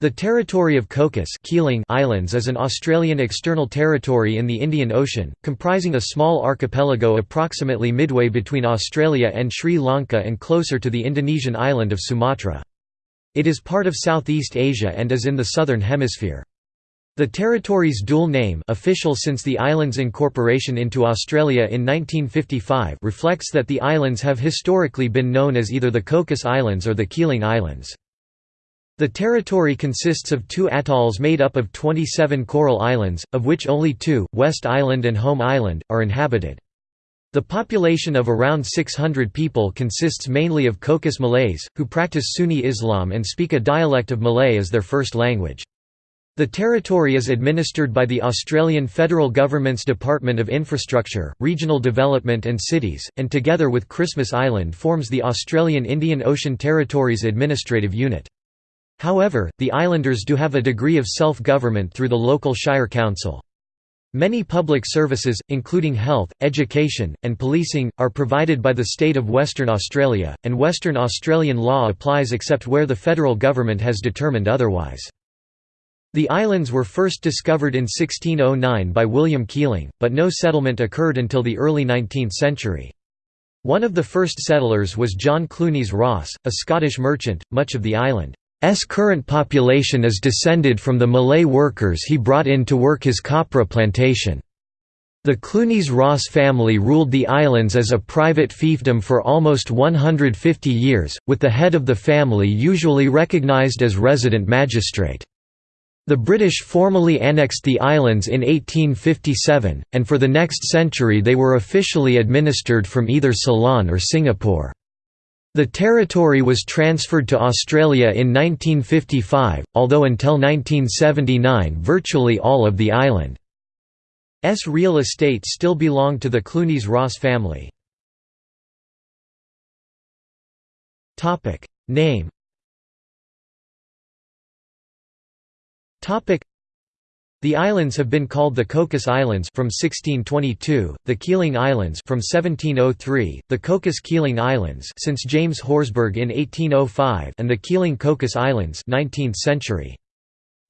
The territory of Cocos Keeling Islands is an Australian external territory in the Indian Ocean, comprising a small archipelago approximately midway between Australia and Sri Lanka and closer to the Indonesian island of Sumatra. It is part of Southeast Asia and is in the Southern Hemisphere. The territory's dual name official since the island's incorporation into Australia in 1955 reflects that the islands have historically been known as either the Cocos Islands or the Keeling Islands. The territory consists of two atolls made up of 27 coral islands, of which only two, West Island and Home Island, are inhabited. The population of around 600 people consists mainly of Cocos Malays, who practice Sunni Islam and speak a dialect of Malay as their first language. The territory is administered by the Australian federal government's Department of Infrastructure, Regional Development and Cities, and together with Christmas Island forms the Australian Indian Ocean Territories Administrative Unit. However, the islanders do have a degree of self-government through the local Shire Council. Many public services, including health, education, and policing, are provided by the state of Western Australia, and Western Australian law applies except where the federal government has determined otherwise. The islands were first discovered in 1609 by William Keeling, but no settlement occurred until the early 19th century. One of the first settlers was John Clunies Ross, a Scottish merchant, much of the island S current population is descended from the Malay workers he brought in to work his copra plantation. The Clunies-Ross family ruled the islands as a private fiefdom for almost 150 years, with the head of the family usually recognised as resident magistrate. The British formally annexed the islands in 1857, and for the next century they were officially administered from either Ceylon or Singapore. The territory was transferred to Australia in 1955, although until 1979 virtually all of the island's real estate still belonged to the Clunies-Ross family. Name the islands have been called the Cocos Islands from 1622, the Keeling Islands from 1703, the Cocos Keeling Islands since James Horsburgh in 1805, and the Keeling Cocos Islands 19th century.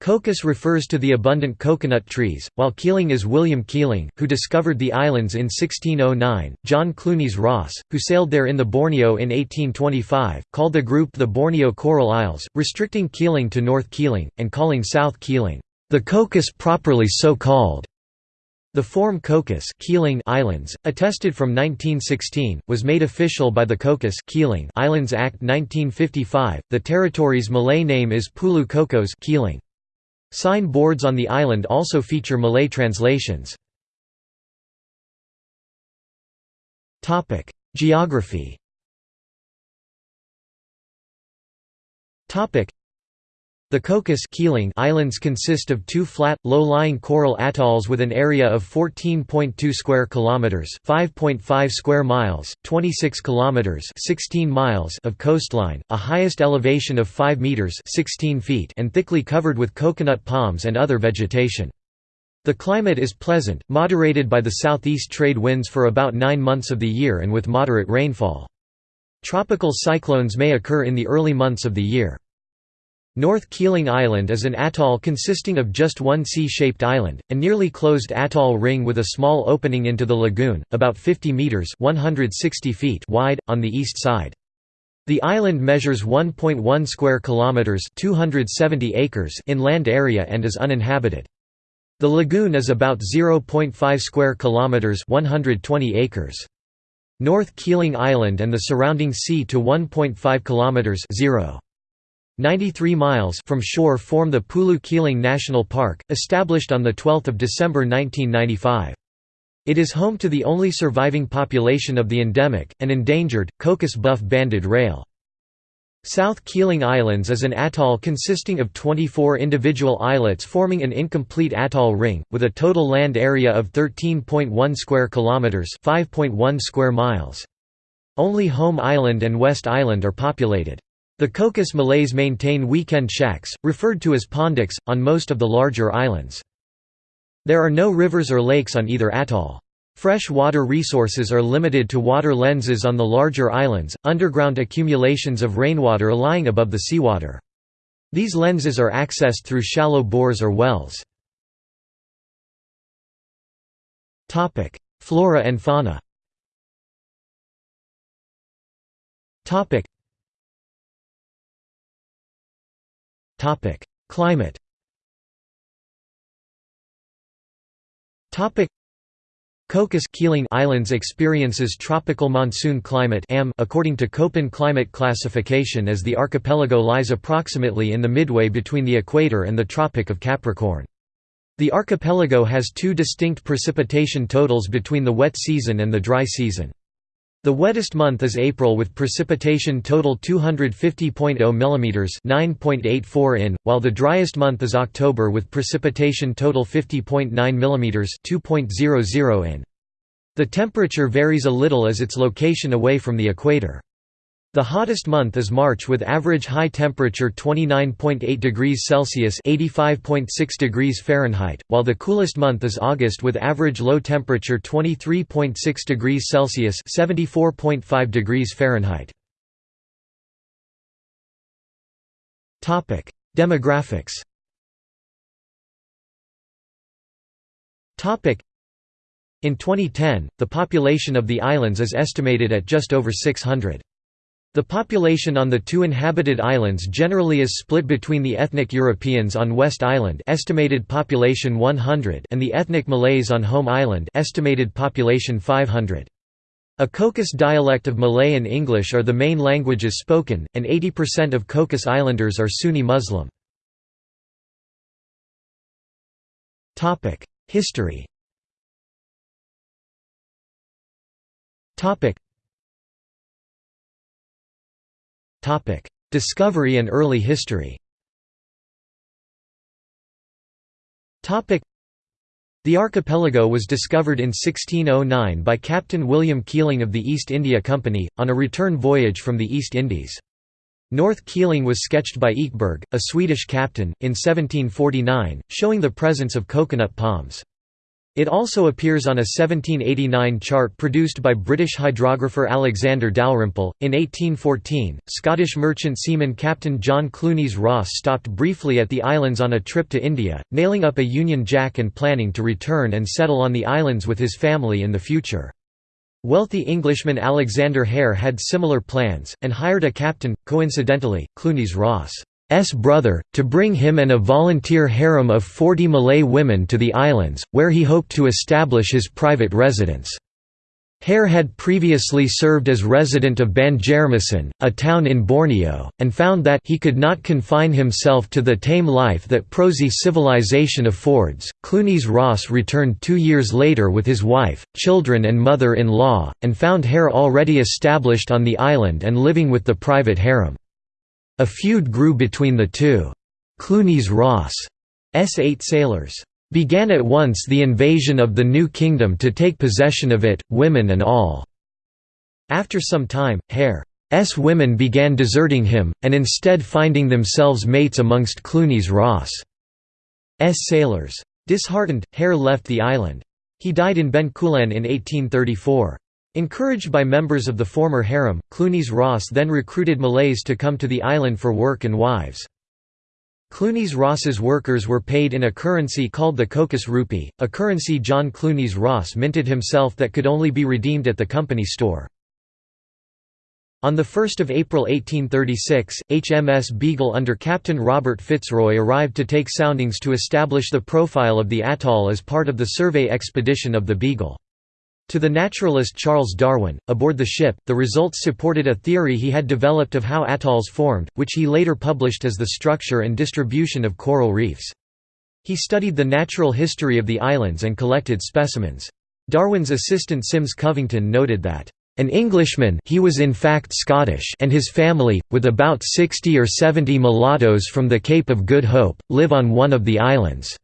Cocos refers to the abundant coconut trees, while Keeling is William Keeling, who discovered the islands in 1609. John Clunies Ross, who sailed there in the Borneo in 1825, called the group the Borneo Coral Isles, restricting Keeling to North Keeling, and calling South Keeling the Cocos properly so called. The form Cocos Keeling Islands, attested from 1916, was made official by the Cocos Keeling Islands Act 1955. The territory's Malay name is Pulau Cocos Keeling. Sign boards on the island also feature Malay translations. Topic: Geography. Topic: the Cocos Islands consist of two flat, low-lying coral atolls with an area of 14.2 square kilometers, 5.5 square miles, 26 kilometers, 16 miles of coastline, a highest elevation of 5 meters, 16 feet, and thickly covered with coconut palms and other vegetation. The climate is pleasant, moderated by the southeast trade winds for about 9 months of the year and with moderate rainfall. Tropical cyclones may occur in the early months of the year. North Keeling Island is an atoll consisting of just one C-shaped island, a nearly closed atoll ring with a small opening into the lagoon, about 50 metres 160 feet wide, on the east side. The island measures 1.1 square kilometers, 270 acres in land area and is uninhabited. The lagoon is about 0.5 square kilometers, 120 acres. North Keeling Island and the surrounding sea to 1.5 kilometers, 0. 93 miles from shore form the Pulu-Keeling National Park, established on 12 December 1995. It is home to the only surviving population of the endemic, and endangered, Cocos buff-banded rail. South Keeling Islands is an atoll consisting of 24 individual islets forming an incomplete atoll ring, with a total land area of 13.1 square kilometres 5.1 square miles. Only Home Island and West Island are populated. The Cocos Malays maintain weekend shacks, referred to as pondoks, on most of the larger islands. There are no rivers or lakes on either atoll. Fresh water resources are limited to water lenses on the larger islands, underground accumulations of rainwater lying above the seawater. These lenses are accessed through shallow bores or wells. Flora and fauna Climate Cocos Keeling Islands experiences tropical monsoon climate AM according to Köppen climate classification as the archipelago lies approximately in the midway between the equator and the Tropic of Capricorn. The archipelago has two distinct precipitation totals between the wet season and the dry season. The wettest month is April with precipitation total 250.0 mm 9.84 in, while the driest month is October with precipitation total 50.9 mm 2.00 in. The temperature varies a little as its location away from the equator. The hottest month is March with average high temperature 29.8 degrees Celsius (85.6 degrees Fahrenheit), while the coolest month is August with average low temperature 23.6 degrees Celsius (74.5 degrees Fahrenheit). Topic: Demographics. Topic: In 2010, the population of the islands is estimated at just over 600. The population on the two inhabited islands generally is split between the ethnic Europeans on West Island estimated population 100 and the ethnic Malays on Home Island estimated population 500. A Cocos dialect of Malay and English are the main languages spoken, and 80% of Cocos Islanders are Sunni Muslim. History Discovery and early history the archipelago was discovered in 1609 by Captain William Keeling of the East India Company, on a return voyage from the East Indies. North Keeling was sketched by Ekeberg, a Swedish captain, in 1749, showing the presence of coconut palms. It also appears on a 1789 chart produced by British hydrographer Alexander Dalrymple. In 1814, Scottish merchant seaman Captain John Clunies Ross stopped briefly at the islands on a trip to India, nailing up a Union Jack and planning to return and settle on the islands with his family in the future. Wealthy Englishman Alexander Hare had similar plans, and hired a captain, coincidentally, Clunies Ross. S brother, to bring him and a volunteer harem of 40 Malay women to the islands, where he hoped to establish his private residence. Hare had previously served as resident of Banjarmasin, a town in Borneo, and found that he could not confine himself to the tame life that prosy civilization affords. Clunies Ross returned two years later with his wife, children, and mother in law, and found Hare already established on the island and living with the private harem. A feud grew between the two. Clunies Ross' S eight sailors began at once the invasion of the new kingdom to take possession of it, women and all. After some time, Hare's women began deserting him, and instead finding themselves mates amongst Clunies Ross' S sailors. Disheartened, Hare left the island. He died in Bencoolen in 1834. Encouraged by members of the former harem, Clunies Ross then recruited Malays to come to the island for work and wives. Clunies Ross's workers were paid in a currency called the Cocos rupee, a currency John Clunies Ross minted himself that could only be redeemed at the company store. On 1 April 1836, HMS Beagle under Captain Robert Fitzroy arrived to take soundings to establish the profile of the atoll as part of the survey expedition of the Beagle. To the naturalist Charles Darwin, aboard the ship, the results supported a theory he had developed of how atolls formed, which he later published as the structure and distribution of coral reefs. He studied the natural history of the islands and collected specimens. Darwin's assistant Syms Covington noted that, "...an Englishman he was in fact Scottish and his family, with about 60 or 70 mulattoes from the Cape of Good Hope, live on one of the islands.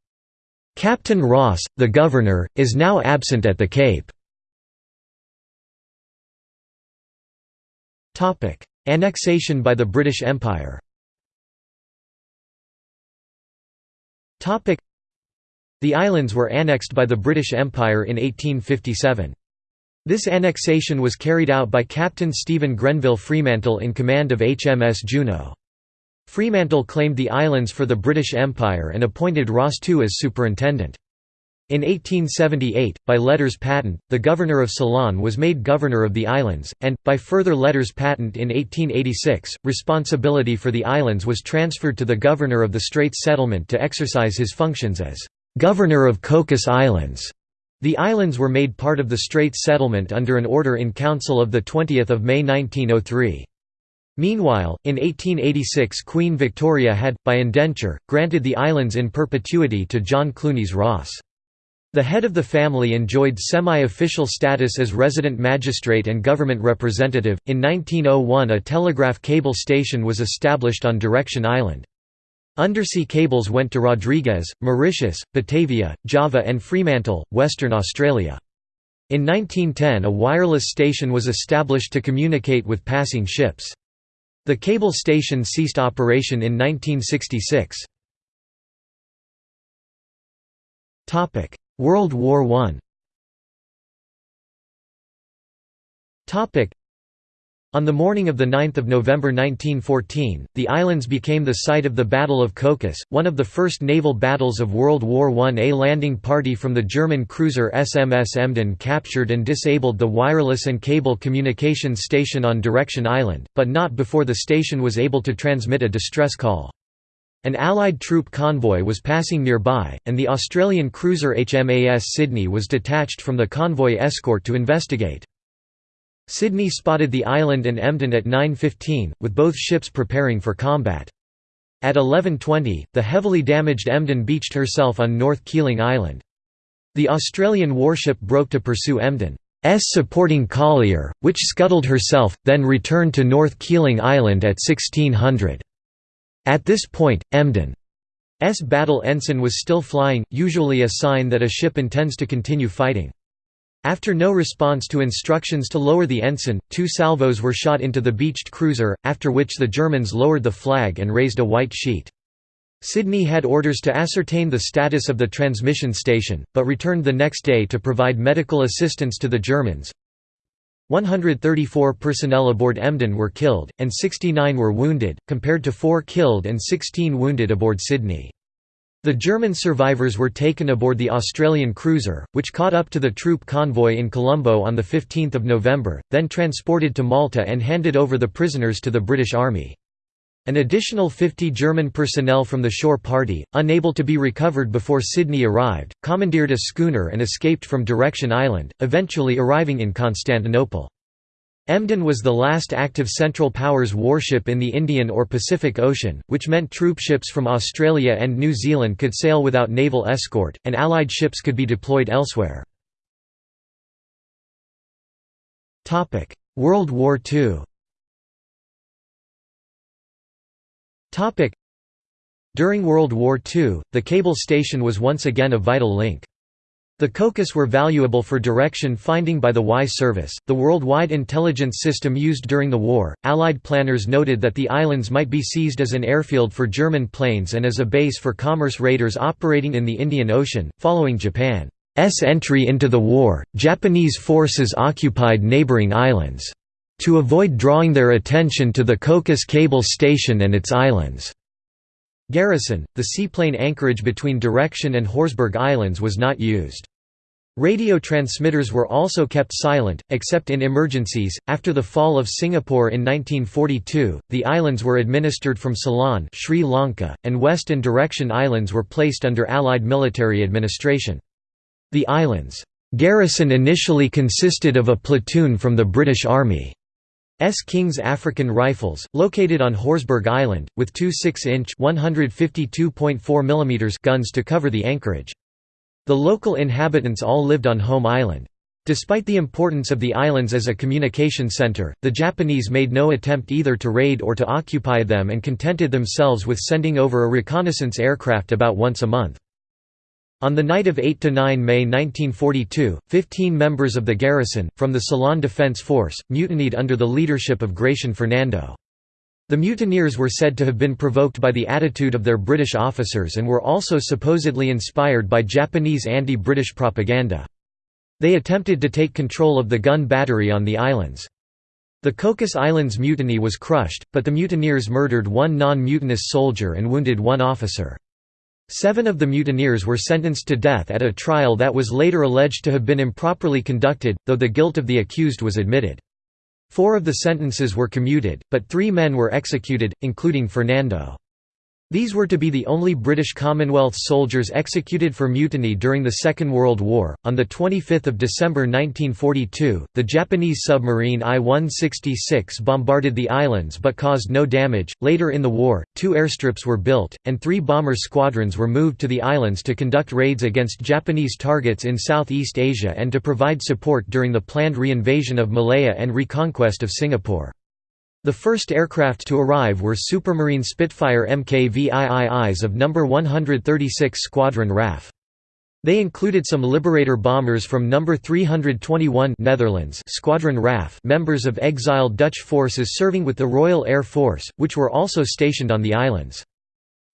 Captain Ross, the governor, is now absent at the Cape." Annexation by the British Empire. The islands were annexed by the British Empire in 1857. This annexation was carried out by Captain Stephen Grenville Fremantle in command of HMS Juno. Fremantle claimed the islands for the British Empire and appointed Ross II as superintendent. In 1878, by letters patent, the governor of Ceylon was made governor of the islands, and, by further letters patent in 1886, responsibility for the islands was transferred to the governor of the Straits Settlement to exercise his functions as governor of Cocos Islands. The islands were made part of the Straits Settlement under an order in council of 20 May 1903. Meanwhile, in 1886 Queen Victoria had, by indenture, granted the islands in perpetuity to John Clunies Ross. The head of the family enjoyed semi-official status as resident magistrate and government representative. In 1901, a telegraph cable station was established on Direction Island. Undersea cables went to Rodrigues, Mauritius, Batavia, Java and Fremantle, Western Australia. In 1910 a wireless station was established to communicate with passing ships. The cable station ceased operation in 1966. World War I on the morning of 9 November 1914, the islands became the site of the Battle of Cocos, one of the first naval battles of World War I. A landing party from the German cruiser SMS Emden captured and disabled the wireless and cable communications station on Direction Island, but not before the station was able to transmit a distress call. An Allied troop convoy was passing nearby, and the Australian cruiser HMAS Sydney was detached from the convoy escort to investigate. Sydney spotted the island and Emden at 9.15, with both ships preparing for combat. At 11.20, the heavily damaged Emden beached herself on North Keeling Island. The Australian warship broke to pursue Emden's supporting collier, which scuttled herself, then returned to North Keeling Island at 1600. At this point, Emden's battle ensign was still flying, usually a sign that a ship intends to continue fighting. After no response to instructions to lower the ensign, two salvos were shot into the beached cruiser, after which the Germans lowered the flag and raised a white sheet. Sydney had orders to ascertain the status of the transmission station, but returned the next day to provide medical assistance to the Germans. 134 personnel aboard Emden were killed, and 69 were wounded, compared to 4 killed and 16 wounded aboard Sydney. The German survivors were taken aboard the Australian cruiser, which caught up to the troop convoy in Colombo on 15 November, then transported to Malta and handed over the prisoners to the British Army. An additional 50 German personnel from the shore party, unable to be recovered before Sydney arrived, commandeered a schooner and escaped from Direction Island, eventually arriving in Constantinople. Emden was the last active Central Powers warship in the Indian or Pacific Ocean, which meant troopships from Australia and New Zealand could sail without naval escort, and Allied ships could be deployed elsewhere. World War II During World War II, the cable station was once again a vital link. The Cocos were valuable for direction finding by the Y service, the worldwide intelligence system used during the war. Allied planners noted that the islands might be seized as an airfield for German planes and as a base for commerce raiders operating in the Indian Ocean. Following Japan's entry into the war, Japanese forces occupied neighboring islands. To avoid drawing their attention to the Cocos cable station and its islands. Garrison, the seaplane anchorage between Direction and Horsburgh Islands was not used. Radio transmitters were also kept silent, except in emergencies. After the fall of Singapore in 1942, the islands were administered from Ceylon, Sri Lanka, and West and Direction Islands were placed under Allied military administration. The islands' garrison initially consisted of a platoon from the British Army. S. King's African Rifles, located on Horsburgh Island, with two 6-inch guns to cover the anchorage. The local inhabitants all lived on Home Island. Despite the importance of the islands as a communication center, the Japanese made no attempt either to raid or to occupy them and contented themselves with sending over a reconnaissance aircraft about once a month. On the night of 8–9 May 1942, 15 members of the garrison, from the Ceylon Defense Force, mutinied under the leadership of Gratian Fernando. The mutineers were said to have been provoked by the attitude of their British officers and were also supposedly inspired by Japanese anti-British propaganda. They attempted to take control of the gun battery on the islands. The Cocos Islands mutiny was crushed, but the mutineers murdered one non-mutinous soldier and wounded one officer. Seven of the mutineers were sentenced to death at a trial that was later alleged to have been improperly conducted, though the guilt of the accused was admitted. Four of the sentences were commuted, but three men were executed, including Fernando. These were to be the only British Commonwealth soldiers executed for mutiny during the Second World War. On the 25th of December 1942, the Japanese submarine I-166 bombarded the islands but caused no damage. Later in the war, two airstrips were built and three bomber squadrons were moved to the islands to conduct raids against Japanese targets in Southeast Asia and to provide support during the planned reinvasion of Malaya and reconquest of Singapore. The first aircraft to arrive were Supermarine Spitfire MKVIIIs of No. 136 Squadron RAF. They included some Liberator bombers from No. 321 Netherlands Squadron RAF members of exiled Dutch forces serving with the Royal Air Force, which were also stationed on the islands.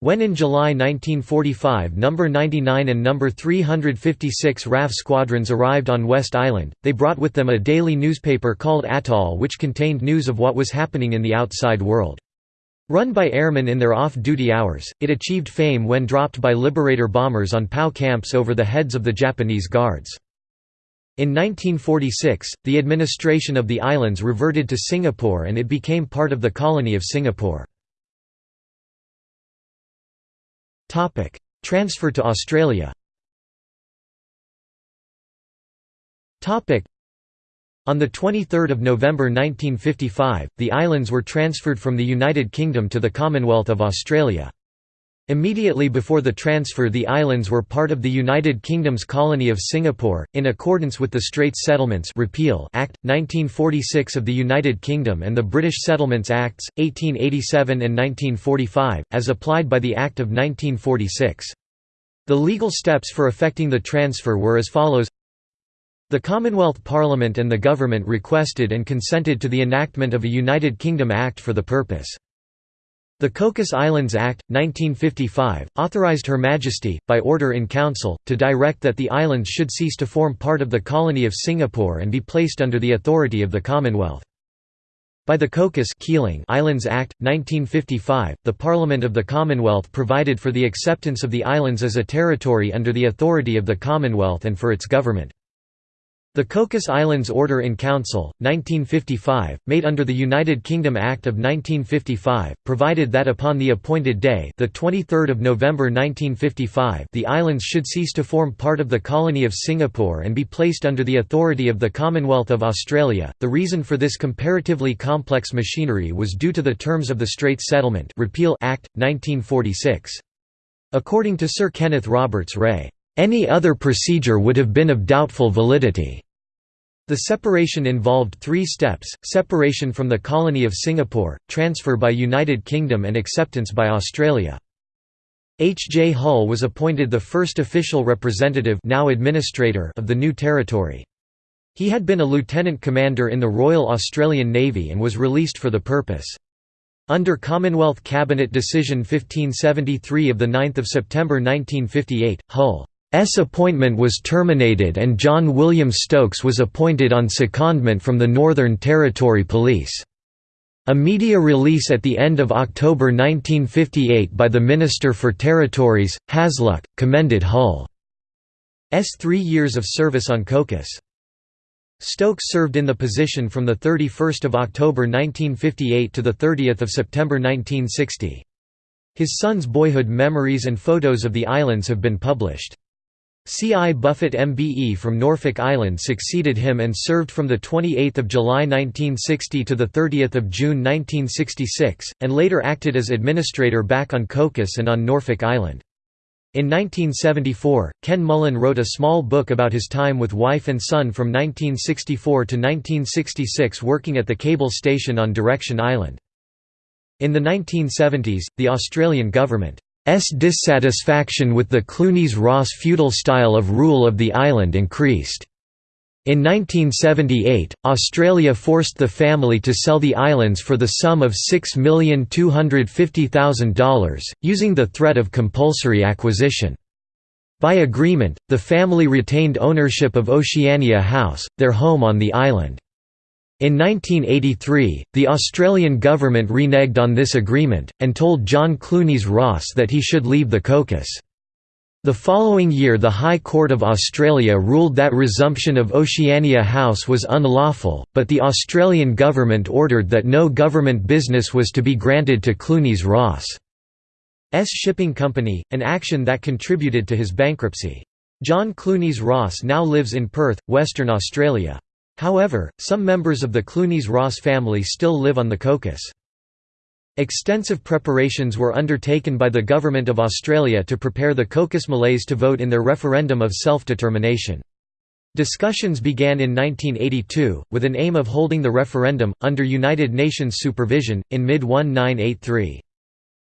When in July 1945 No. 99 and No. 356 RAF squadrons arrived on West Island, they brought with them a daily newspaper called Atoll which contained news of what was happening in the outside world. Run by airmen in their off-duty hours, it achieved fame when dropped by Liberator bombers on POW camps over the heads of the Japanese guards. In 1946, the administration of the islands reverted to Singapore and it became part of the colony of Singapore. Transfer to Australia. On the 23rd of November 1955, the islands were transferred from the United Kingdom to the Commonwealth of Australia. Immediately before the transfer the islands were part of the United Kingdom's colony of Singapore, in accordance with the Straits Settlements Repeal Act, 1946 of the United Kingdom and the British Settlements Acts, 1887 and 1945, as applied by the Act of 1946. The legal steps for effecting the transfer were as follows the Commonwealth Parliament and the Government requested and consented to the enactment of a United Kingdom Act for the purpose. The Cocos Islands Act, 1955, authorised Her Majesty, by order in Council, to direct that the islands should cease to form part of the colony of Singapore and be placed under the authority of the Commonwealth. By the Cocos Keeling Islands Act, 1955, the Parliament of the Commonwealth provided for the acceptance of the islands as a territory under the authority of the Commonwealth and for its government. The Cocos Islands Order in Council, 1955, made under the United Kingdom Act of 1955, provided that upon the appointed day the 23rd of November 1955 the islands should cease to form part of the colony of Singapore and be placed under the authority of the Commonwealth of Australia. The reason for this comparatively complex machinery was due to the terms of the Straits Settlement Repeal Act, 1946. According to Sir Kenneth Roberts-Wray, any other procedure would have been of doubtful validity. The separation involved three steps, separation from the colony of Singapore, transfer by United Kingdom and acceptance by Australia. H. J. Hull was appointed the first official representative now administrator of the new territory. He had been a lieutenant commander in the Royal Australian Navy and was released for the purpose. Under Commonwealth Cabinet Decision 1573 of 9 September 1958, Hull appointment was terminated and John William Stokes was appointed on secondment from the Northern Territory Police. A media release at the end of October 1958 by the Minister for Territories, Hasluck, commended Hull's three years of service on Cocos. Stokes served in the position from 31 October 1958 to 30 September 1960. His son's boyhood memories and photos of the islands have been published. C. I. Buffett MBE from Norfolk Island succeeded him and served from 28 July 1960 to 30 June 1966, and later acted as administrator back on Cocos and on Norfolk Island. In 1974, Ken Mullen wrote a small book about his time with wife and son from 1964 to 1966 working at the cable station on Direction Island. In the 1970s, the Australian government dissatisfaction with the Clunies-Ross feudal style of rule of the island increased. In 1978, Australia forced the family to sell the islands for the sum of $6,250,000, using the threat of compulsory acquisition. By agreement, the family retained ownership of Oceania House, their home on the island. In 1983, the Australian government reneged on this agreement, and told John Clunies Ross that he should leave the Cocos. The following year the High Court of Australia ruled that resumption of Oceania House was unlawful, but the Australian government ordered that no government business was to be granted to Clunies Ross' S shipping company, an action that contributed to his bankruptcy. John Clunies Ross now lives in Perth, Western Australia. However, some members of the Clunies-Ross family still live on the Cocos. Extensive preparations were undertaken by the Government of Australia to prepare the Cocos Malays to vote in their referendum of self-determination. Discussions began in 1982, with an aim of holding the referendum, under United Nations supervision, in mid-1983.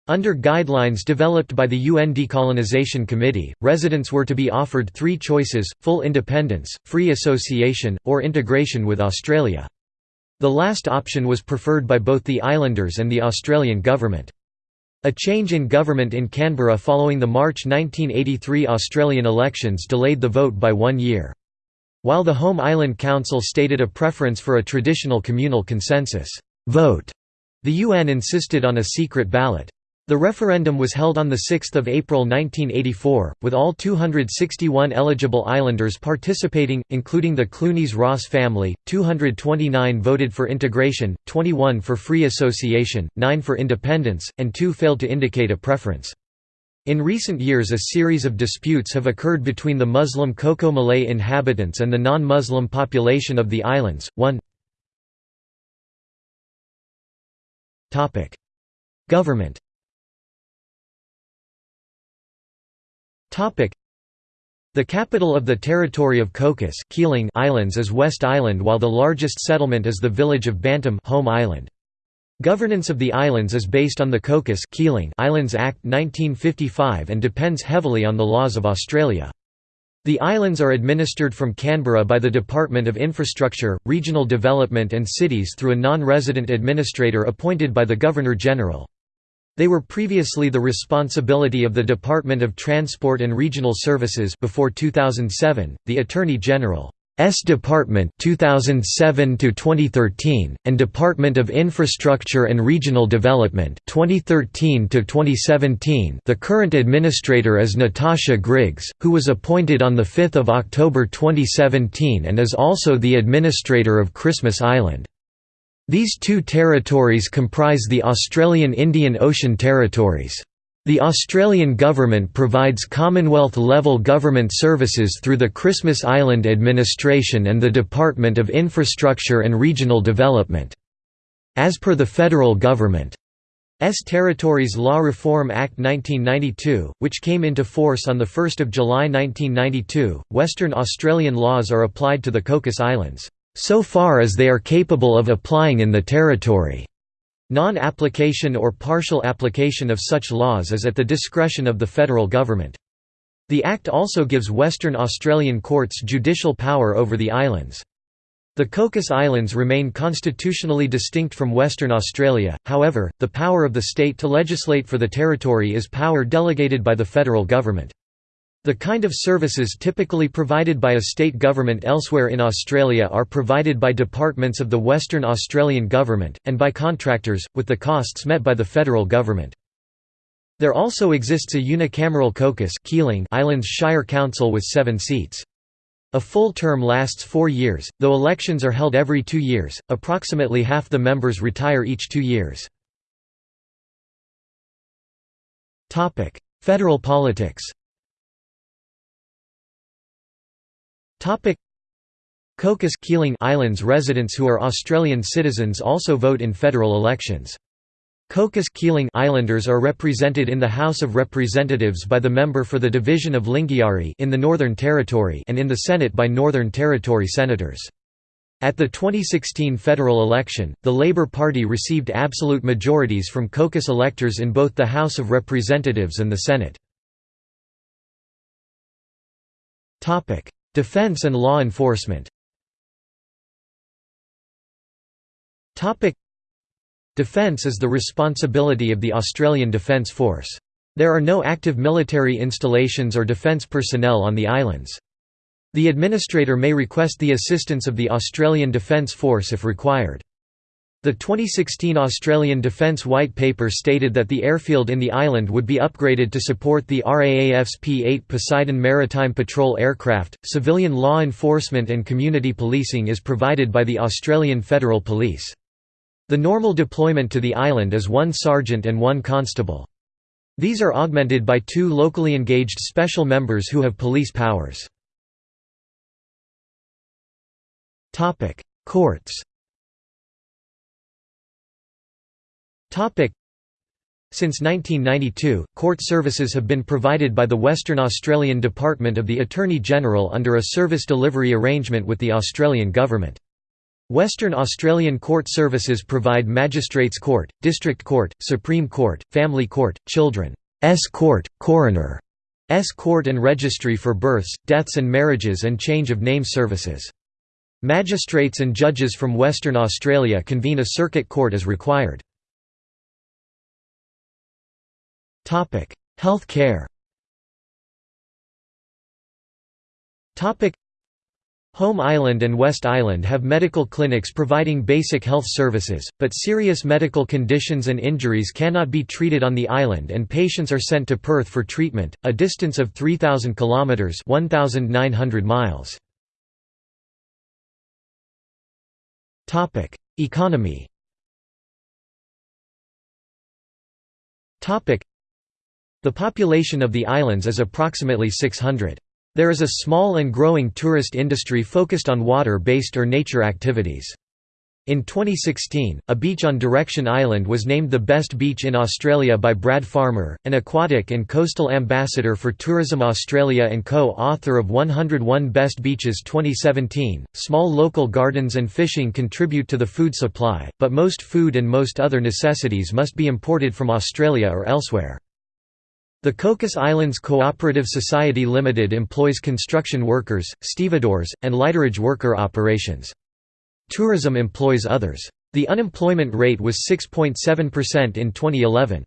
Under guidelines developed by the UN Decolonization Committee, residents were to be offered three choices, full independence, free association, or integration with Australia. The last option was preferred by both the islanders and the Australian government. A change in government in Canberra following the March 1983 Australian elections delayed the vote by one year. While the Home Island Council stated a preference for a traditional communal consensus vote, the UN insisted on a secret ballot. The referendum was held on 6 April 1984, with all 261 eligible islanders participating, including the Clunies-Ross family, 229 voted for integration, 21 for free association, 9 for independence, and 2 failed to indicate a preference. In recent years a series of disputes have occurred between the Muslim Coco Malay inhabitants and the non-Muslim population of the islands. 1 Government The capital of the territory of Cocos Keeling Islands is West Island while the largest settlement is the village of Bantam Home Island. Governance of the islands is based on the Cocos Keeling Islands Act 1955 and depends heavily on the laws of Australia. The islands are administered from Canberra by the Department of Infrastructure, Regional Development and Cities through a non-resident administrator appointed by the Governor-General. They were previously the responsibility of the Department of Transport and Regional Services before 2007, the Attorney General S Department 2007 to 2013 and Department of Infrastructure and Regional Development 2013 to 2017. The current administrator is Natasha Griggs, who was appointed on the 5th of October 2017 and is also the administrator of Christmas Island. These two territories comprise the Australian Indian Ocean Territories. The Australian government provides Commonwealth-level government services through the Christmas Island Administration and the Department of Infrastructure and Regional Development. As per the federal government, S Territories Law Reform Act 1992, which came into force on 1 July 1992, Western Australian laws are applied to the Cocos Islands so far as they are capable of applying in the territory. Non-application or partial application of such laws is at the discretion of the federal government. The Act also gives Western Australian courts judicial power over the islands. The Cocos Islands remain constitutionally distinct from Western Australia, however, the power of the state to legislate for the territory is power delegated by the federal government. The kind of services typically provided by a state government elsewhere in Australia are provided by departments of the Western Australian Government, and by contractors, with the costs met by the federal government. There also exists a unicameral Cocos Keeling Islands Shire Council with seven seats. A full term lasts four years, though elections are held every two years, approximately half the members retire each two years. Federal politics Cocos Keeling Islands residents who are Australian citizens also vote in federal elections. Cocos Keeling Islanders are represented in the House of Representatives by the member for the division of Lingiari in the Northern Territory and in the Senate by Northern Territory senators. At the 2016 federal election, the Labor Party received absolute majorities from Cocos electors in both the House of Representatives and the Senate. Defence and law enforcement Defence is the responsibility of the Australian Defence Force. There are no active military installations or defence personnel on the islands. The administrator may request the assistance of the Australian Defence Force if required. The 2016 Australian Defence White Paper stated that the airfield in the island would be upgraded to support the RAAF's P-8 Poseidon Maritime Patrol aircraft. Civilian law enforcement and community policing is provided by the Australian Federal Police. The normal deployment to the island is one sergeant and one constable. These are augmented by two locally engaged special members who have police powers. Courts Since 1992, court services have been provided by the Western Australian Department of the Attorney-General under a service delivery arrangement with the Australian Government. Western Australian court services provide Magistrates Court, District Court, Supreme Court, Family Court, Children's Court, Coroner's Court and Registry for Births, Deaths and Marriages and Change of Name Services. Magistrates and judges from Western Australia convene a circuit court as required. Health care Home Island and West Island have medical clinics providing basic health services, but serious medical conditions and injuries cannot be treated on the island and patients are sent to Perth for treatment, a distance of 3,000 kilometres 1,900 miles. Economy the population of the islands is approximately 600. There is a small and growing tourist industry focused on water-based or nature activities. In 2016, a beach on Direction Island was named the best beach in Australia by Brad Farmer, an aquatic and coastal ambassador for Tourism Australia and co-author of 101 Best Beaches 2017. Small local gardens and fishing contribute to the food supply, but most food and most other necessities must be imported from Australia or elsewhere. The Cocos Islands Cooperative Society Limited employs construction workers, stevedores, and lighterage worker operations. Tourism employs others. The unemployment rate was 6.7% in 2011.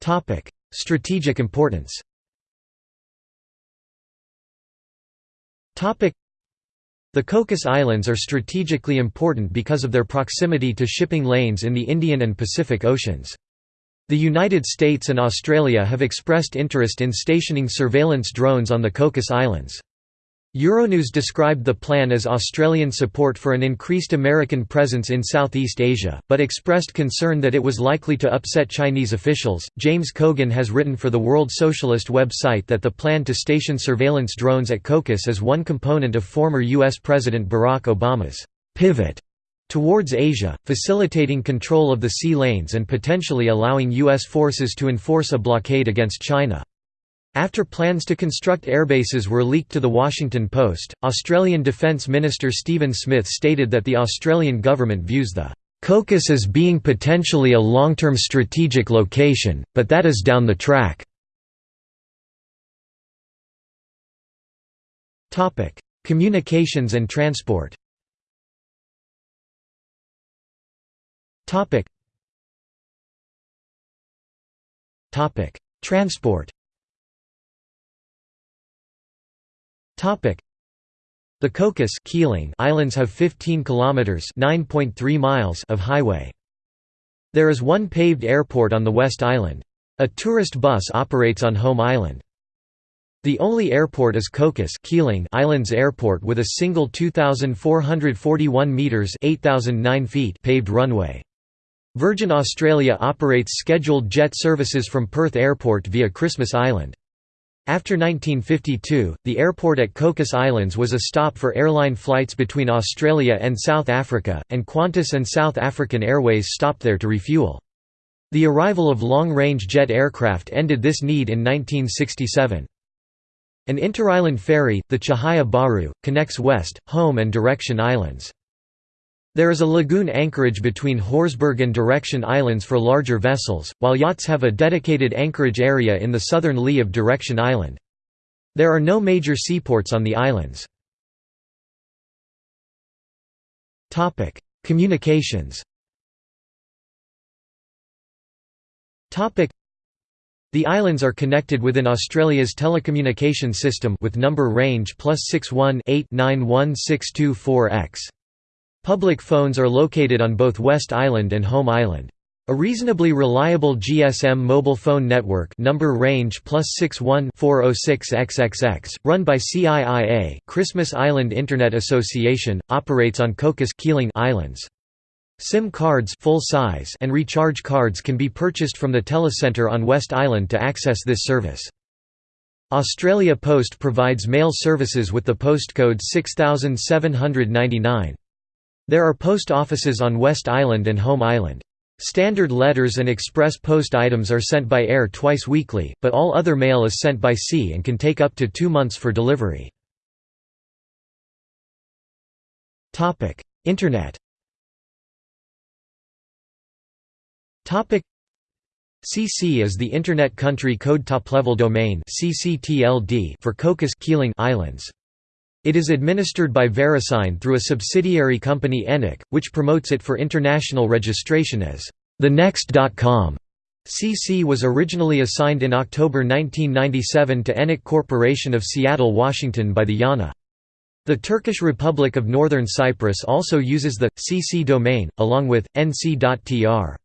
Topic: Strategic importance Topic: The Cocos Islands are strategically important because of their proximity to shipping lanes in the Indian and Pacific Oceans. The United States and Australia have expressed interest in stationing surveillance drones on the Cocos Islands. Euronews described the plan as Australian support for an increased American presence in Southeast Asia, but expressed concern that it was likely to upset Chinese officials. James Cogan has written for the World Socialist website that the plan to station surveillance drones at Cocos is one component of former U.S. President Barack Obama's pivot towards Asia, facilitating control of the sea lanes and potentially allowing U.S. forces to enforce a blockade against China. After plans to construct airbases were leaked to The Washington Post, Australian Defence Minister Stephen Smith stated that the Australian government views the Cocos as being potentially a long-term strategic location, but that is down the track. Communications and transport Topic. Topic. Transport. Topic. The Cocos Keeling Islands have 15 kilometers (9.3 miles) of highway. There is one paved airport on the West Island. A tourist bus operates on Home Island. The only airport is Cocos Keeling Islands Airport with a single 2,441 metres 8,009 feet paved runway. Virgin Australia operates scheduled jet services from Perth Airport via Christmas Island. After 1952, the airport at Cocos Islands was a stop for airline flights between Australia and South Africa, and Qantas and South African Airways stopped there to refuel. The arrival of long-range jet aircraft ended this need in 1967. An interisland ferry, the Chahaya Baru, connects West, Home and Direction Islands. There is a lagoon anchorage between Horsburgh and Direction Islands for larger vessels, while yachts have a dedicated anchorage area in the southern lee of Direction Island. There are no major seaports on the islands. Communications The islands are connected within Australia's telecommunication system with number range plus 61 91624X. Public phones are located on both West Island and Home Island. A reasonably reliable GSM mobile phone network number range plus 61 406XXX, run by CIIA Christmas Island Internet Association, operates on Cocos Keeling Islands. SIM cards full size and recharge cards can be purchased from the telecentre on West Island to access this service. Australia Post provides mail services with the postcode 6799. There are post offices on West Island and Home Island. Standard letters and express post items are sent by air twice weekly, but all other mail is sent by sea and can take up to two months for delivery. Internet CC is the Internet Country Code Top-Level Domain for Cocos Keeling Islands. It is administered by VeriSign through a subsidiary company ENIC, which promotes it for international registration as thenext.com. CC was originally assigned in October 1997 to ENIC Corporation of Seattle, Washington by the IANA. The Turkish Republic of Northern Cyprus also uses the CC domain, along with nc.tr.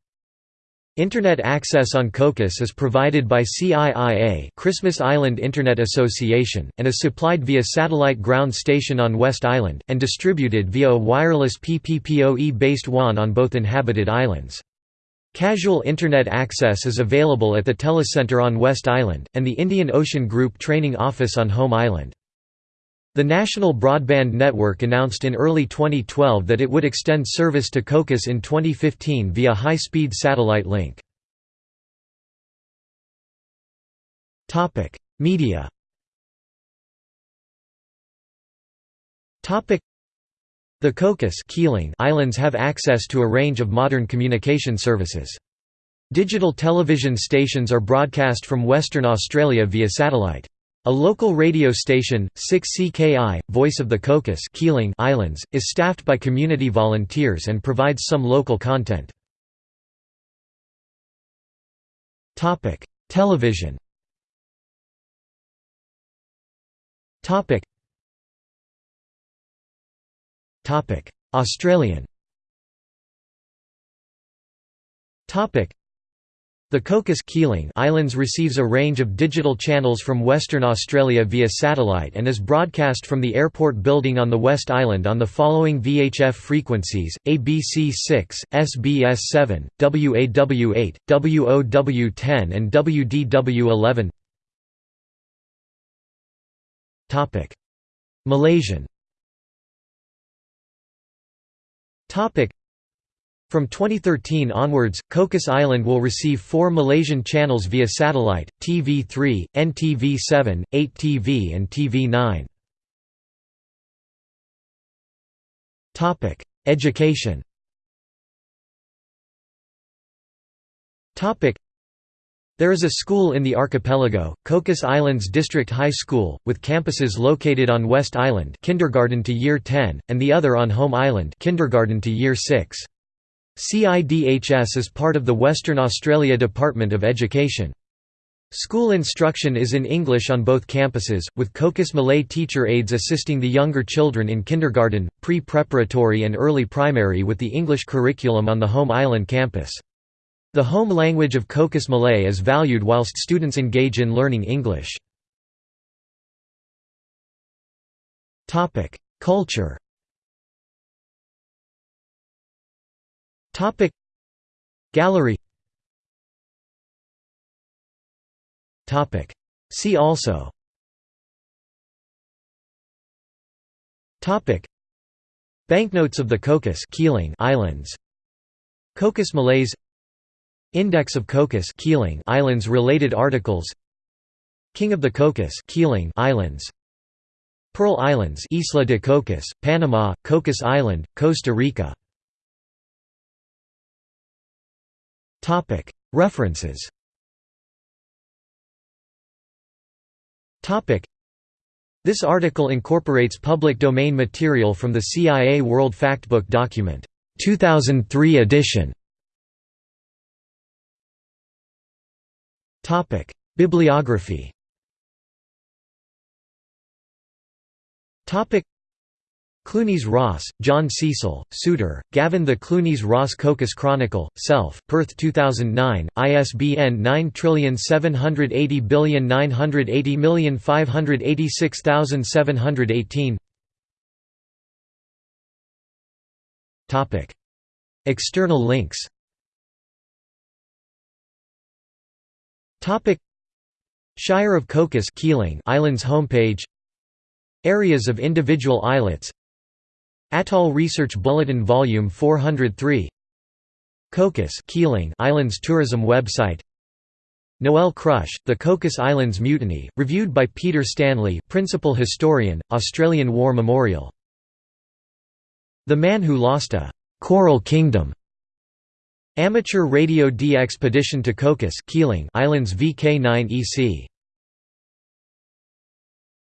Internet access on Cocos is provided by CIIA Christmas Island Internet Association, and is supplied via satellite ground station on West Island, and distributed via a wireless PPPoE-based WAN on both inhabited islands. Casual Internet access is available at the Telecentre on West Island, and the Indian Ocean Group Training Office on Home Island. The National Broadband Network announced in early 2012 that it would extend service to Cocos in 2015 via high-speed satellite link. Media the Cocos Islands have access to a range of modern communication services. Digital television stations are broadcast from Western Australia via satellite. A local radio station, 6CKI, Voice of the Cocos Keeling Islands, is staffed by community volunteers and provides some local content. Television Australian the Cocos Keeling Islands receives a range of digital channels from Western Australia via satellite and is broadcast from the airport building on the West Island on the following VHF frequencies, ABC 6, SBS 7, WAW 8, WOW 10 and WDW 11 Malaysian from 2013 onwards, Cocos Island will receive four Malaysian channels via satellite, TV3, NTV7, 8TV and TV9. Education there is a school in the archipelago, Cocos Islands District High School, with campuses located on West Island kindergarten to year 10, and the other on Home Island kindergarten to year 6. CIDHS is part of the Western Australia Department of Education. School instruction is in English on both campuses, with Cocos Malay teacher aides assisting the younger children in kindergarten, pre-preparatory and early primary with the English curriculum on the Home Island campus. The home language of Cocos Malay is valued whilst students engage in learning English. Culture Topic. Gallery. Topic. See also. Topic. Banknotes of the Cocos Keeling Islands. Cocos Malays. Index of Cocos Keeling Islands related articles. King of the Cocos Keeling Islands. Pearl Islands Isla de Cocos, Panama, Cocos Island, Costa Rica References. This article incorporates public domain material from the CIA World Factbook document 2003 edition. Bibliography Clunies Ross, John Cecil, Souter, Gavin The Clunies Ross Cocos Chronicle, Self, Perth 2009, ISBN 9780980586718 External links. Shire of Cocos Keeling Islands homepage. Areas of individual islets Atoll Research Bulletin Volume 403 Cocos Keeling Islands Tourism website. Noel Crusz, The Cocos Islands Mutiny, reviewed by Peter Stanley Principal Historian, Australian War Memorial. The Man Who Lost a «Coral Kingdom» Amateur Radio DXpedition to Cocos Keeling Islands VK9 EC